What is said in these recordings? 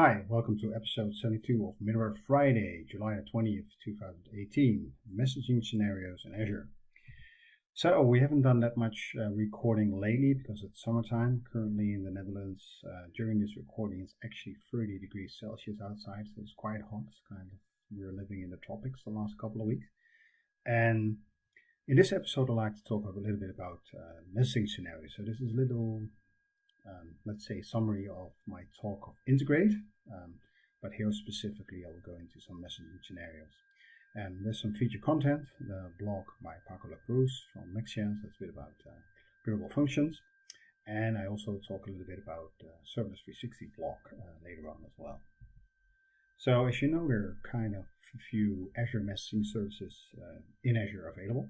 welcome to episode 72 of Middleware Friday, July 20th, 2018, messaging scenarios in Azure. So we haven't done that much uh, recording lately because it's summertime. Currently in the Netherlands, uh, during this recording, it's actually 30 degrees Celsius outside, so it's quite hot. It's kind of we're living in the tropics the last couple of weeks. And in this episode, I'd like to talk a little bit about uh, messaging scenarios. So this is a little um, let's say, summary of my talk of integrate. Um, but here specifically, I will go into some messaging scenarios. And there's some feature content, the blog by Paco Lacruz from Mexia, that's a bit about uh, functions. And I also talk a little bit about uh, Serverless 360 blog uh, later on as well. So as you know, there are kind of a few Azure messaging services uh, in Azure available.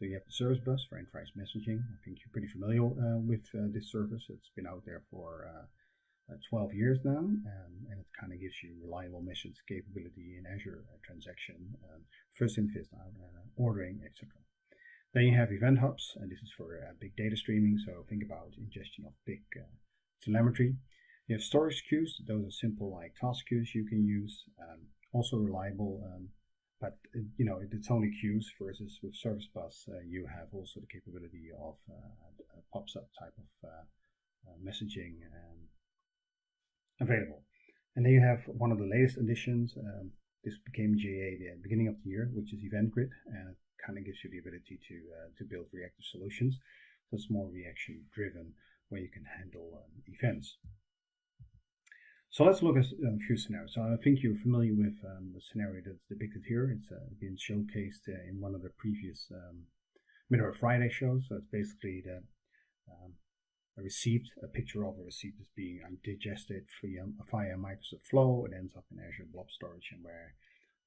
So you have the service bus for enterprise messaging. I think you're pretty familiar uh, with uh, this service. It's been out there for uh, uh 12 years now, um, and it kind of gives you reliable message capability in Azure uh, transaction, um, first in, first out, uh, ordering, etc. Then you have event hubs, and this is for big data streaming. So think about ingestion of big telemetry. You have storage queues. Those are simple like task queues you can use. Um, also reliable um, but you know it's only queues versus with service bus uh, you have also the capability of uh, a pub-sub type of uh, uh, messaging um, available. And then you have one of the latest additions um, this became GA the beginning of the year which is event grid and it kind of gives you the ability to uh, to build reactive solutions. That's more reaction driven where you can handle um, events so let's look at a few scenarios. So I think you're familiar with um, the scenario that's depicted here. It's uh, been showcased uh, in one of the previous um, Middleware Friday shows. So it's basically the um, a receipt, a picture of a receipt is being digested via, via Microsoft Flow. It ends up in Azure Blob Storage, and where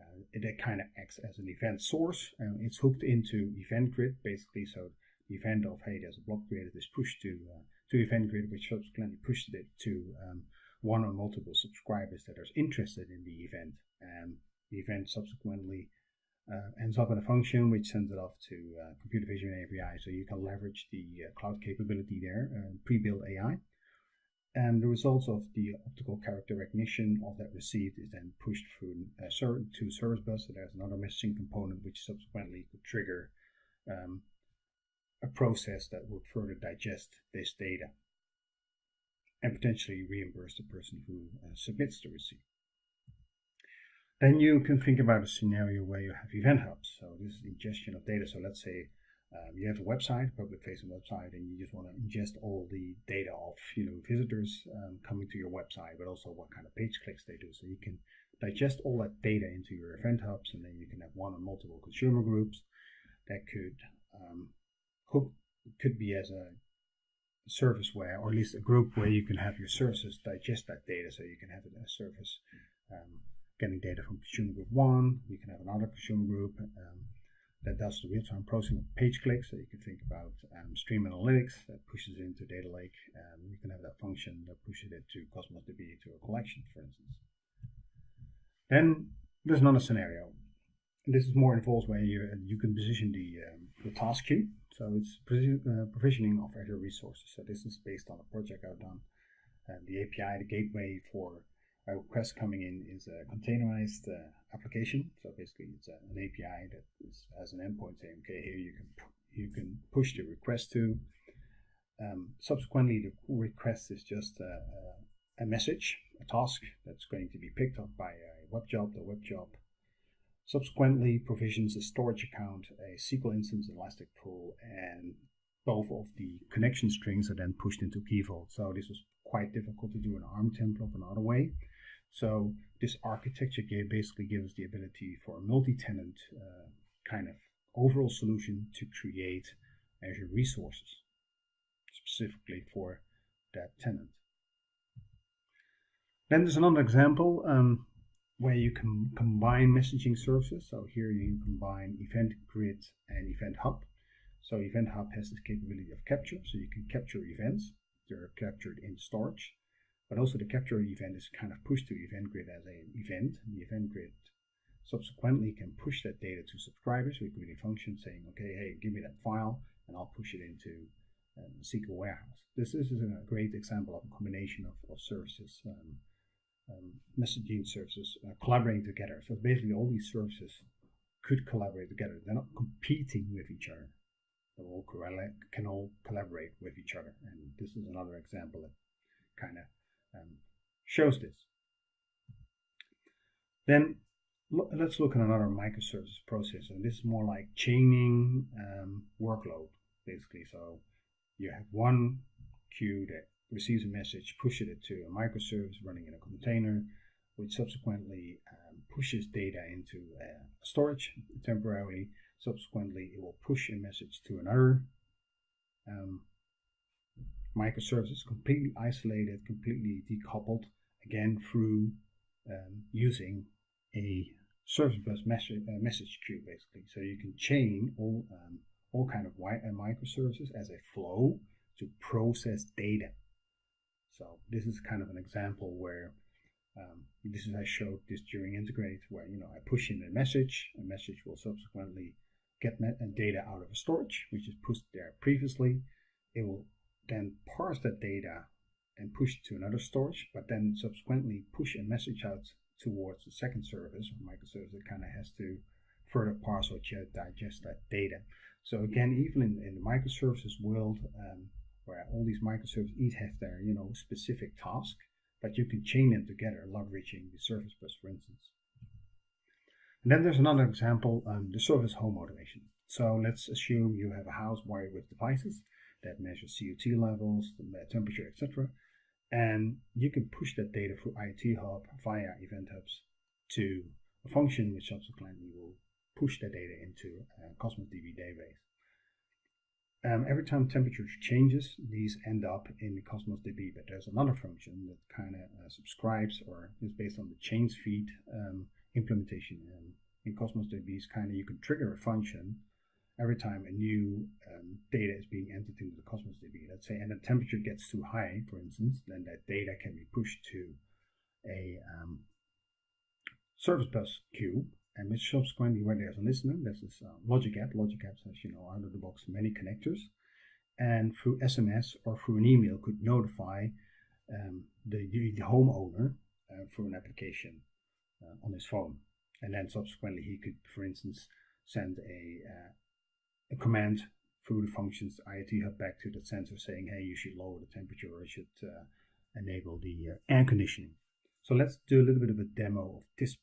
uh, it, it kind of acts as an event source. And it's hooked into Event Grid, basically. So the event of hey, there's a blob created is pushed to uh, to Event Grid, which subsequently pushes it to um, one or multiple subscribers that are interested in the event. And the event subsequently uh, ends up in a function which sends it off to uh, computer vision API. So you can leverage the uh, cloud capability there, uh, pre-built AI. And the results of the optical character recognition of that received is then pushed through uh, to service bus. So there's another messaging component which subsequently could trigger um, a process that would further digest this data and potentially reimburse the person who uh, submits the receipt. Then you can think about a scenario where you have event hubs. So this is ingestion of data. So let's say um, you have a website, public facing website, and you just want to ingest all the data of you know visitors um, coming to your website, but also what kind of page clicks they do. So you can digest all that data into your event hubs, and then you can have one or multiple consumer groups that could um, hook could be as a service where, or at least a group where you can have your services digest that data. So you can have a service um, getting data from consumer group one, you can have another consumer group um, that does the real-time processing of page clicks. So you can think about um, stream analytics that pushes it into data lake. Um, you can have that function that pushes it to Cosmos DB to a collection, for instance. Then there's another scenario. This is more involved when you, you can position the, um, the task queue. So it's uh, provisioning of Azure resources. So this is based on a project I've done. Uh, the API, the gateway for a request coming in is a containerized uh, application. So basically, it's a, an API that is, has an endpoint saying, okay, here you can you can push the request to. Um, subsequently, the request is just a, a, message, a task that's going to be picked up by a web job. The web job subsequently provisions a storage account, a SQL instance, Elastic Pool, and both of the connection strings are then pushed into Key Vault. So this was quite difficult to do an ARM template another way. So this architecture basically gives the ability for a multi-tenant uh, kind of overall solution to create Azure resources specifically for that tenant. Then there's another example. Um, where you can combine messaging services. So here you combine Event Grid and Event Hub. So Event Hub has this capability of capture, so you can capture events. They're captured in storage, but also the capture event is kind of pushed to Event Grid as an event. The Event Grid subsequently can push that data to subscribers with a function saying, okay, hey, give me that file, and I'll push it into um, SQL Warehouse. This, this is a great example of a combination of, of services um, um, messaging services uh, collaborating together. So basically, all these services could collaborate together. They're not competing with each other. They all can all collaborate with each other. And this is another example that kind of um, shows this. Then let's look at another microservice process. And this is more like chaining um, workload, basically. So you have one queue that receives a message, pushes it to a microservice running in a container, which subsequently um, pushes data into uh, storage temporarily. Subsequently, it will push a message to another um, microservices, completely isolated, completely decoupled, again through um, using a service bus message, uh, message queue, basically. So you can chain all um, all kind of uh, microservices as a flow to process data. So this is kind of an example where um, this is I showed this during integrate where you know I push in a message, a message will subsequently get uh, data out of a storage which is pushed there previously. It will then parse that data and push to another storage, but then subsequently push a message out towards the second service or microservice that kind of has to further parse or digest that data. So again, even in, in the microservices world, um, where all these microservices each have their you know specific task, but you can chain them together, leveraging the service bus, for instance. And then there's another example, um, the service home automation. So let's assume you have a house wired with devices that measure CO2 levels, temperature, etc. And you can push that data through IoT Hub via Event Hubs to a function which subsequently will push that data into a Cosmos DB database. Um, every time temperature changes, these end up in Cosmos DB, but there's another function that kind of uh, subscribes or is based on the change feed um, implementation in, in Cosmos DB. Is kind of you can trigger a function every time a new um, data is being entered into the Cosmos DB. Let's say, and the temperature gets too high, for instance, then that data can be pushed to a um, service bus queue and which subsequently where there's a listener, this uh, logic app. Logic app says, you know, out of the box many connectors, and through SMS or through an email could notify um, the, the, the homeowner uh, through an application uh, on his phone, and then subsequently he could, for instance, send a, uh, a command through the functions IoT hub back to the sensor saying, hey, you should lower the temperature or you should uh, enable the uh, air conditioning. So let's do a little bit of a demo of this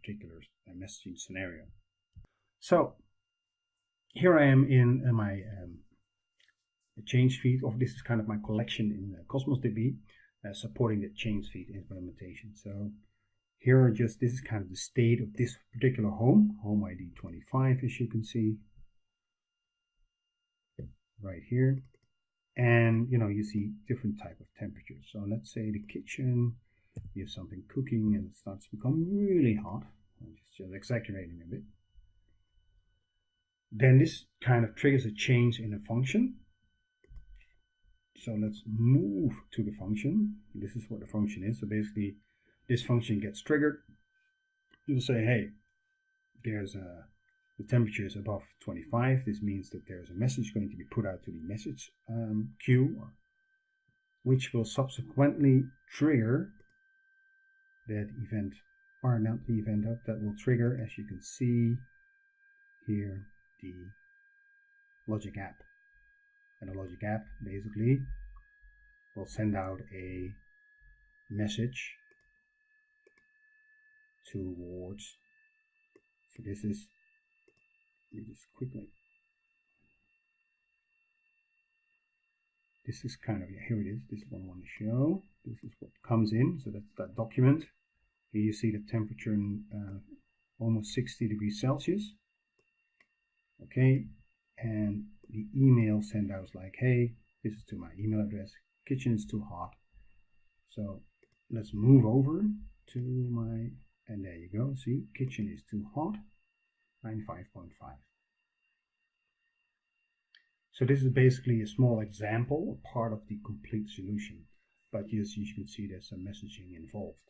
particular messaging scenario. So here I am in uh, my um, change feed, or this is kind of my collection in uh, Cosmos DB, uh, supporting the change feed implementation. So here are just, this is kind of the state of this particular home, home ID 25 as you can see, right here. And you know, you see different type of temperatures. So let's say the kitchen, you have something cooking and it starts to become really hot. I'm just, just exaggerating a bit. Then this kind of triggers a change in a function. So let's move to the function. This is what the function is. So basically, this function gets triggered. You'll say, hey, there's a the temperature is above 25. This means that there's a message going to be put out to the message um, queue, which will subsequently trigger that event or not the event hub that will trigger as you can see here the logic app. And the logic app basically will send out a message towards so this is let me just quickly this is kind of here it is this is what I want to show this is what comes in so that's that document here you see the temperature in uh, almost 60 degrees Celsius. Okay, and the email sent out like, hey, this is to my email address. Kitchen is too hot. So let's move over to my, and there you go. See, kitchen is too hot, 95.5. So this is basically a small example, a part of the complete solution. But yes, you can see there's some messaging involved.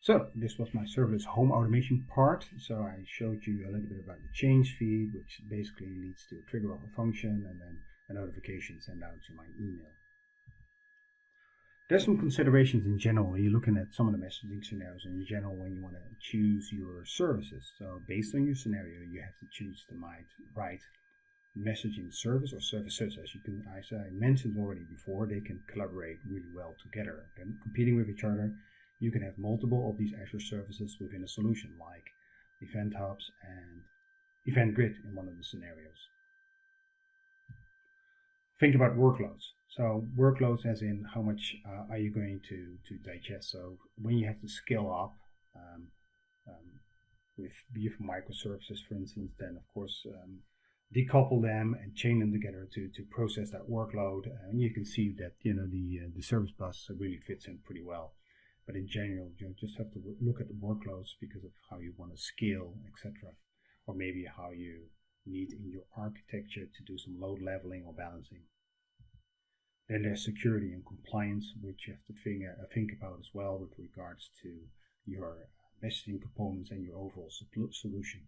So this was my serverless home automation part. So I showed you a little bit about the change feed, which basically leads to a trigger of a function and then a notification sent out to my email. there's some considerations in general. You're looking at some of the messaging scenarios in general when you want to choose your services. So based on your scenario, you have to choose the right messaging service or services. As you can, as I mentioned already before, they can collaborate really well together. And competing with each other, you can have multiple of these Azure services within a solution like Event Hubs and Event Grid in one of the scenarios. Think about workloads. So workloads as in how much uh, are you going to, to digest. So when you have to scale up um, um, with BF microservices, for instance, then of course um, decouple them and chain them together to, to process that workload. And you can see that you know the uh, the service bus really fits in pretty well. But in general, you just have to look at the workloads because of how you want to scale, etc. Or maybe how you need in your architecture to do some load leveling or balancing. Then there's security and compliance, which you have to think, uh, think about as well with regards to your messaging components and your overall solution.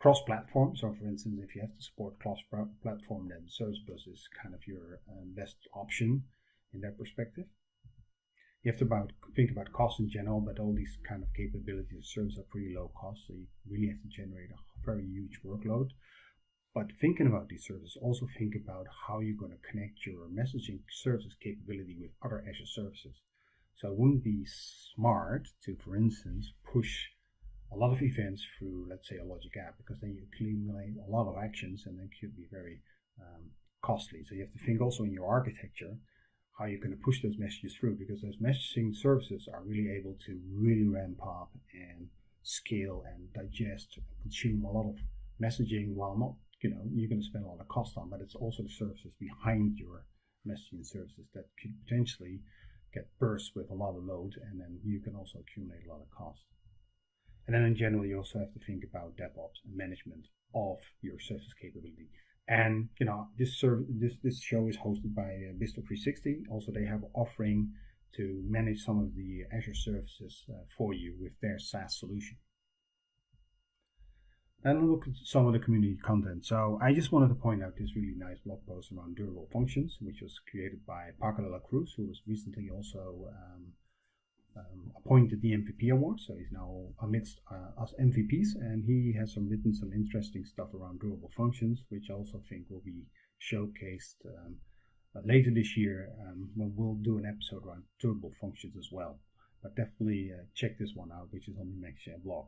Cross-platform, so for instance, if you have to support cross-platform, then Service Bus is kind of your um, best option in that perspective. You have to about, think about cost in general, but all these kind of capabilities of service are pretty low cost, so you really have to generate a very huge workload. But thinking about these services, also think about how you're going to connect your messaging services capability with other Azure services. So it wouldn't be smart to, for instance, push a lot of events through, let's say, a logic app, because then you accumulate a lot of actions and then could be very um, costly. So you have to think also in your architecture how you're going to push those messages through, because those messaging services are really able to really ramp up and scale and digest and consume a lot of messaging while not you know you're going to spend a lot of cost on, but it's also the services behind your messaging services that could potentially get burst with a lot of load, and then you can also accumulate a lot of cost. And then in general, you also have to think about DevOps and management of your service capability. And you know this serv- this this show is hosted by uh, BizTalk 360. Also, they have offering to manage some of the Azure services uh, for you with their SaaS solution and look at some of the community content. So I just wanted to point out this really nice blog post around durable functions, which was created by Paco de la Cruz, who was recently also um, um, appointed the MVP award. So he's now amidst uh, us MVPs, and he has some written some interesting stuff around durable functions, which I also think will be showcased um, uh, later this year um, when we'll do an episode around durable functions as well. But definitely uh, check this one out, which is on the MaxShare blog.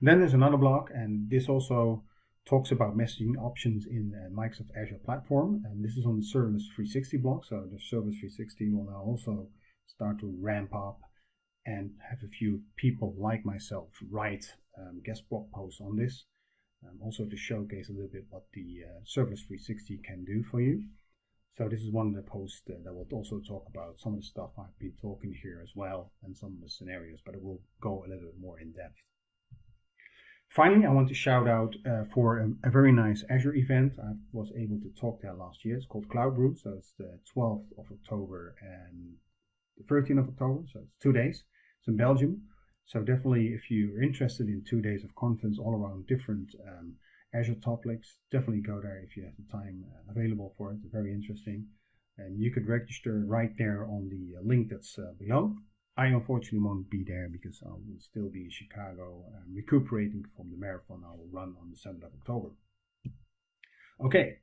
Then there's another blog, and this also talks about messaging options in uh, Microsoft Azure platform. And this is on the Serverless 360 blog. So the Serverless 360 will now also start to ramp up and have a few people like myself write um, guest blog posts on this. Um, also to showcase a little bit what the uh, Serverless 360 can do for you. So this is one of the posts uh, that will also talk about some of the stuff I've been talking here as well and some of the scenarios, but it will go a little bit more in depth. Finally, I want to shout out uh, for a, a, very nice Azure event. I was able to talk there last year. It's called Cloud Brew. So it's the 12th of October and the 13th of October. So it's two days. It's in Belgium. So definitely, if you're interested in two days of conference all around different um, Azure topics, definitely go there if you have the time uh, available for it. It's very interesting. And you could register right there on the uh, link that's uh, below. I unfortunately won't be there because I will still be in Chicago um, recuperating from the marathon I will run on the 7th of October. Okay,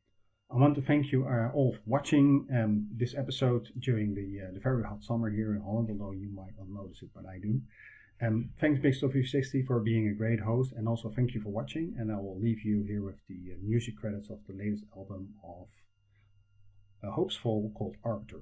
I want to thank you uh, all for watching um, this episode during the, uh, the very hot summer here in Holland, although you might not notice it, but I do. Um, thanks BizTalk360 for being a great host, and also thank you for watching. And I will leave you here with the uh, music credits of the latest album of uh, Hopesfall called Arbiter.